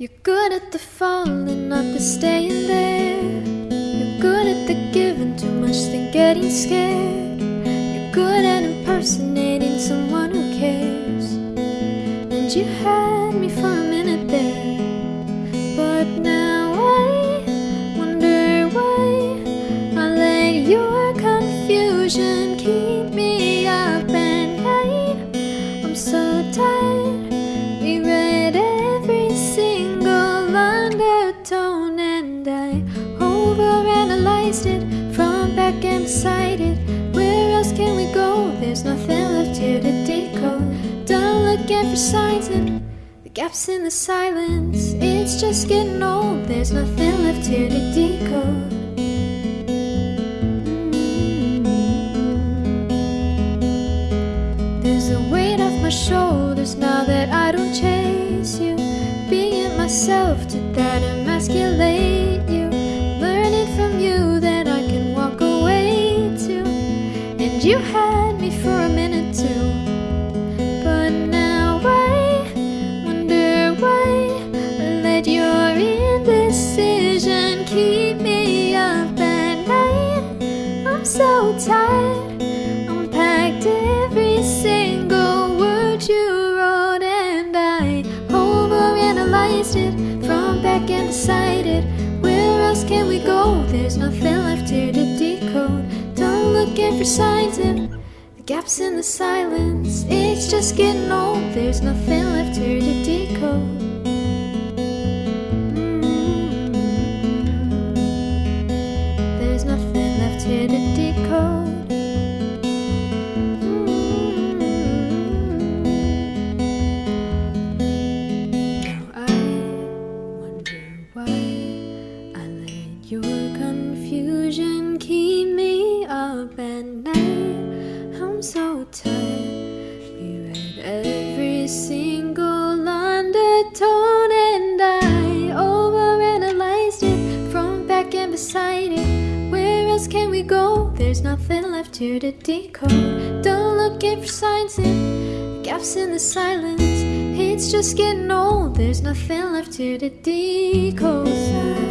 at the falling, not the staying there. You're good at the giving, too much than getting scared. You're good at impersonating someone who cares. And you had me for a minute there. But now undertone, and I overanalyzed it from back and beside it where else can we go? There's nothing left here to decode. Done looking for signs and the gaps in the silence. It's just getting old. There's nothing left here to decode. Mm-hmm. There's a weight off my shoulders now that I don't chase you. Being myself, did emasculate you? Learning from you that I can walk away too. And you had me for a minute too. But now I wonder why I let your indecision keep me up at night. I'm so tired. And decided where else can we go? There's nothing left here to decode. Don't looking for signs in the gaps in the silence. It's just getting old. There's nothing left here to decode. Else can we go? There's nothing left here to decode. Don't looking for signs in gaps in the silence. It's just getting old. There's nothing left here to decode.